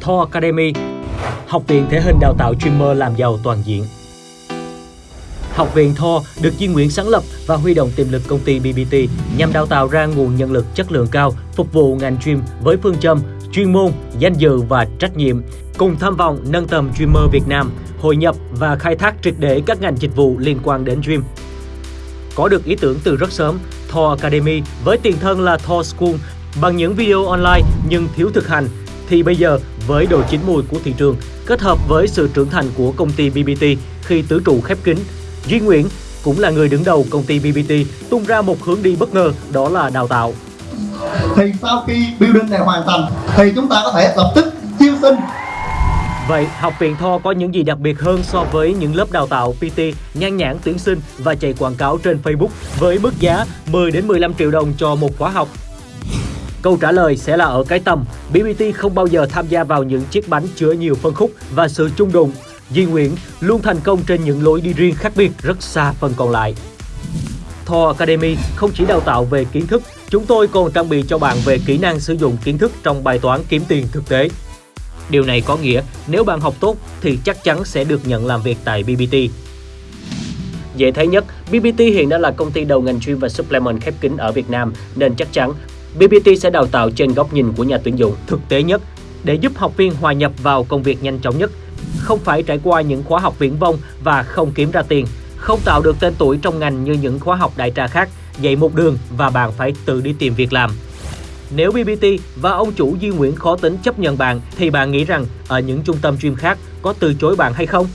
Thor Academy, học viện thể hình đào tạo streamer làm giàu toàn diện. Học viện Thor được Duy Nguyễn sáng lập và huy động tiềm lực công ty BBT nhằm đào tạo ra nguồn nhân lực chất lượng cao phục vụ ngành stream với phương châm chuyên môn, danh dự và trách nhiệm, cùng tham vọng nâng tầm streamer Việt Nam, hội nhập và khai thác triệt để các ngành dịch vụ liên quan đến stream. Có được ý tưởng từ rất sớm, Thor Academy với tiền thân là Thor School bằng những video online nhưng thiếu thực hành thì bây giờ với độ chín mùi của thị trường kết hợp với sự trưởng thành của công ty BBT khi tứ trụ khép kín, Duy Nguyễn cũng là người đứng đầu công ty BBT tung ra một hướng đi bất ngờ đó là đào tạo. Thì sau khi building này hoàn thành thì chúng ta có thể lập tức chiêu sinh Vậy, học viện Tho có những gì đặc biệt hơn so với những lớp đào tạo PT, nhan nhãn tuyển sinh và chạy quảng cáo trên Facebook với mức giá 10 đến 15 triệu đồng cho một khóa học? Câu trả lời sẽ là ở cái tầm. BBT không bao giờ tham gia vào những chiếc bánh chứa nhiều phân khúc và sự chung đụng. Duy Nguyễn luôn thành công trên những lối đi riêng khác biệt rất xa phần còn lại. Thor Academy không chỉ đào tạo về kiến thức, chúng tôi còn trang bị cho bạn về kỹ năng sử dụng kiến thức trong bài toán kiếm tiền thực tế. Điều này có nghĩa nếu bạn học tốt thì chắc chắn sẽ được nhận làm việc tại BBT. Dễ thấy nhất, BBT hiện đã là công ty đầu ngành chuyên và supplement khép kín ở Việt Nam nên chắc chắn BBT sẽ đào tạo trên góc nhìn của nhà tuyển dụng thực tế nhất để giúp học viên hòa nhập vào công việc nhanh chóng nhất, không phải trải qua những khóa học viễn vông và không kiếm ra tiền, không tạo được tên tuổi trong ngành như những khóa học đại trà khác, dạy một đường và bạn phải tự đi tìm việc làm. Nếu BBT và ông chủ Duy Nguyễn khó tính chấp nhận bạn thì bạn nghĩ rằng ở những trung tâm chuyên khác có từ chối bạn hay không?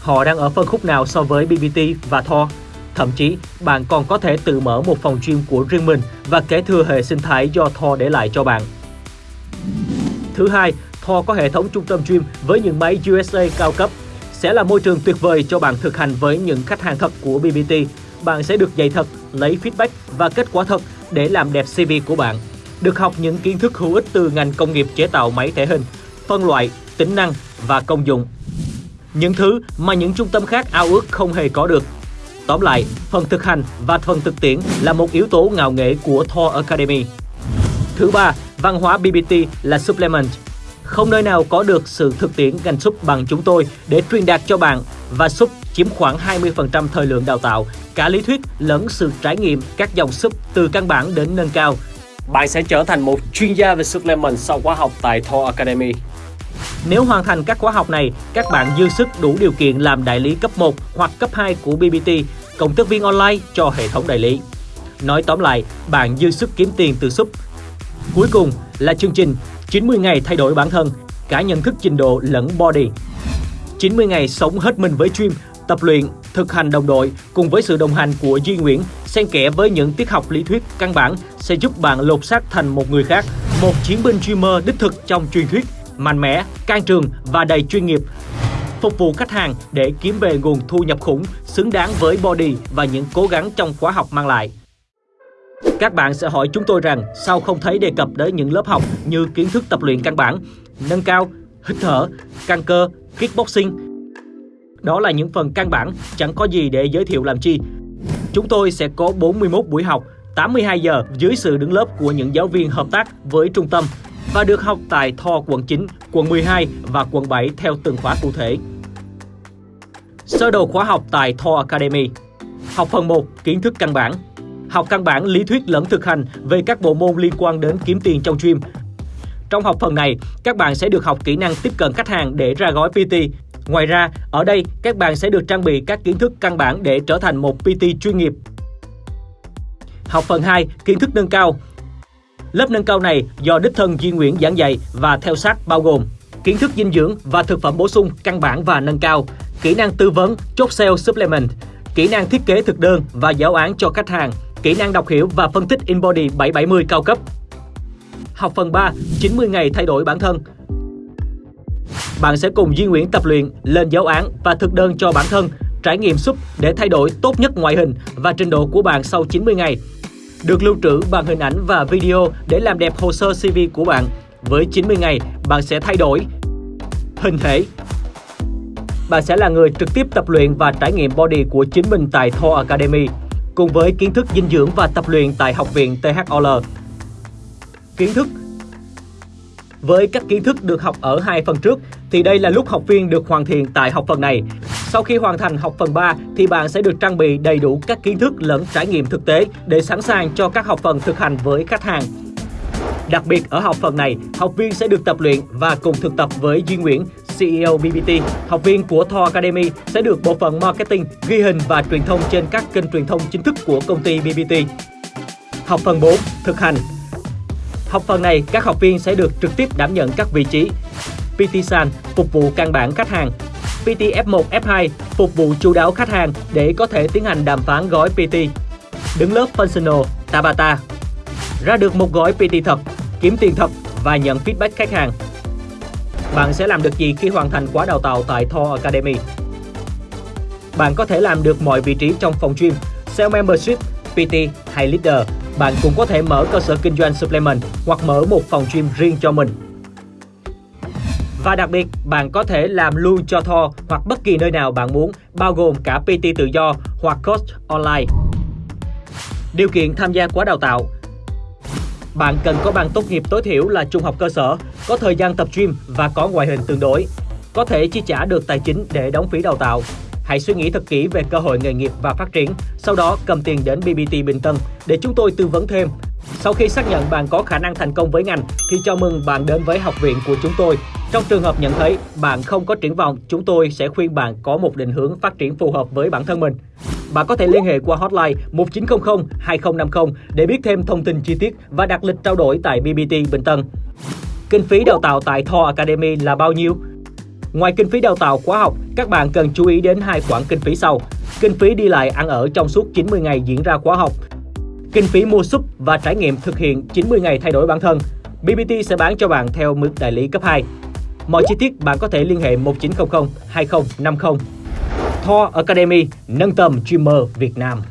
Họ đang ở phân khúc nào so với BBT và Thor? Thậm chí, bạn còn có thể tự mở một phòng gym của riêng mình và kế thừa hệ sinh thái do Thor để lại cho bạn. Thứ hai, Thor có hệ thống trung tâm gym với những máy USA cao cấp sẽ là môi trường tuyệt vời cho bạn thực hành với những khách hàng thật của BBT. Bạn sẽ được dạy thật, lấy feedback và kết quả thật để làm đẹp CV của bạn. Được học những kiến thức hữu ích từ ngành công nghiệp chế tạo máy thể hình, phân loại, tính năng và công dụng. Những thứ mà những trung tâm khác ao ước không hề có được. Tóm lại, phần thực hành và phần thực tiễn là một yếu tố ngạo nghệ của Thor Academy. Thứ ba, văn hóa BBT là supplement. Không nơi nào có được sự thực tiễn ngành súp bằng chúng tôi để truyền đạt cho bạn và súp chiếm khoảng 20% thời lượng đào tạo, cả lý thuyết lẫn sự trải nghiệm các dòng súp từ căn bản đến nâng cao. Bạn sẽ trở thành một chuyên gia về supplement sau khóa học tại Thor Academy. Nếu hoàn thành các khóa học này, các bạn dư sức đủ điều kiện làm đại lý cấp 1 hoặc cấp 2 của BBT, cộng tác viên online cho hệ thống đại lý. Nói tóm lại, bạn dư sức kiếm tiền từ sub. Cuối cùng là chương trình 90 ngày thay đổi bản thân, cả nhận thức trình độ lẫn body. 90 ngày sống hết mình với stream, tập luyện, thực hành đồng đội cùng với sự đồng hành của Duy Nguyễn, xen kẽ với những tiết học lý thuyết căn bản sẽ giúp bạn lột xác thành một người khác, một chiến binh streamer đích thực trong truyền thuyết mạnh mẽ, can trường và đầy chuyên nghiệp. Phục vụ khách hàng để kiếm về nguồn thu nhập khủng xứng đáng với body và những cố gắng trong khóa học mang lại. Các bạn sẽ hỏi chúng tôi rằng sao không thấy đề cập đến những lớp học như kiến thức tập luyện căn bản, nâng cao, hít thở, căng cơ, kickboxing. Đó là những phần căn bản, chẳng có gì để giới thiệu làm chi. Chúng tôi sẽ có 41 buổi học, 82 giờ dưới sự đứng lớp của những giáo viên hợp tác với trung tâm và được học tại Tho quận 9, quận 12 và quận 7 theo từng khóa cụ thể. Sơ đồ khóa học tại Tho Academy Học phần 1, kiến thức căn bản Học căn bản lý thuyết lẫn thực hành về các bộ môn liên quan đến kiếm tiền trong gym. Trong học phần này, các bạn sẽ được học kỹ năng tiếp cận khách hàng để ra gói PT. Ngoài ra, ở đây các bạn sẽ được trang bị các kiến thức căn bản để trở thành một PT chuyên nghiệp. Học phần 2, kiến thức nâng cao Lớp nâng cao này do đích thân Duy Nguyễn giảng dạy và theo sát bao gồm kiến thức dinh dưỡng và thực phẩm bổ sung căn bản và nâng cao, kỹ năng tư vấn, chốt sale supplement, kỹ năng thiết kế thực đơn và giáo án cho khách hàng, kỹ năng đọc hiểu và phân tích InBody 770 cao cấp. Học phần 3, 90 ngày thay đổi bản thân. Bạn sẽ cùng Duy Nguyễn tập luyện, lên giáo án và thực đơn cho bản thân, trải nghiệm súp để thay đổi tốt nhất ngoại hình và trình độ của bạn sau 90 ngày được lưu trữ bằng hình ảnh và video để làm đẹp hồ sơ CV của bạn. Với 90 ngày, bạn sẽ thay đổi hình thể. Bạn sẽ là người trực tiếp tập luyện và trải nghiệm body của chính mình tại Thor Academy, cùng với kiến thức dinh dưỡng và tập luyện tại Học viện THOL. Kiến thức với các kiến thức được học ở hai phần trước thì đây là lúc học viên được hoàn thiện tại học phần này. Sau khi hoàn thành học phần 3 thì bạn sẽ được trang bị đầy đủ các kiến thức lẫn trải nghiệm thực tế để sẵn sàng cho các học phần thực hành với khách hàng. Đặc biệt ở học phần này, học viên sẽ được tập luyện và cùng thực tập với Duy Nguyễn, CEO BBT. Học viên của Thor Academy sẽ được bộ phận marketing, ghi hình và truyền thông trên các kênh truyền thông chính thức của công ty BBT. Học phần 4, thực hành. Học phần này, các học viên sẽ được trực tiếp đảm nhận các vị trí PT San phục vụ căn bản khách hàng, PT F1, F2 phục vụ chu đáo khách hàng để có thể tiến hành đàm phán gói PT. Đứng lớp Functional, Tabata. Ra được một gói PT thật, kiếm tiền thật và nhận feedback khách hàng. Bạn sẽ làm được gì khi hoàn thành khóa đào tạo tại Thor Academy? Bạn có thể làm được mọi vị trí trong phòng gym, sales membership, PT hay leader. Bạn cũng có thể mở cơ sở kinh doanh supplement hoặc mở một phòng gym riêng cho mình. Và đặc biệt, bạn có thể làm luôn cho Thor hoặc bất kỳ nơi nào bạn muốn, bao gồm cả PT tự do hoặc coach online. Điều kiện tham gia khóa đào tạo bạn cần có bằng tốt nghiệp tối thiểu là trung học cơ sở, có thời gian tập gym và có ngoại hình tương đối. Có thể chi trả được tài chính để đóng phí đào tạo. Hãy suy nghĩ thật kỹ về cơ hội nghề nghiệp và phát triển, sau đó cầm tiền đến BBT Bình Tân để chúng tôi tư vấn thêm. Sau khi xác nhận bạn có khả năng thành công với ngành thì chào mừng bạn đến với học viện của chúng tôi. Trong trường hợp nhận thấy bạn không có triển vọng, chúng tôi sẽ khuyên bạn có một định hướng phát triển phù hợp với bản thân mình. Bạn có thể liên hệ qua hotline 1900 2050 để biết thêm thông tin chi tiết và đặt lịch trao đổi tại BBT Bình Tân. Kinh phí đào tạo tại Thor Academy là bao nhiêu? Ngoài kinh phí đào tạo khóa học, các bạn cần chú ý đến hai khoản kinh phí sau. Kinh phí đi lại ăn ở trong suốt 90 ngày diễn ra khóa học. Kinh phí mua súp và trải nghiệm thực hiện 90 ngày thay đổi bản thân. BBT sẽ bán cho bạn theo mức đại lý cấp 2. Mọi chi tiết bạn có thể liên hệ 1900 2050. Thor Academy, nâng tầm streamer Việt Nam.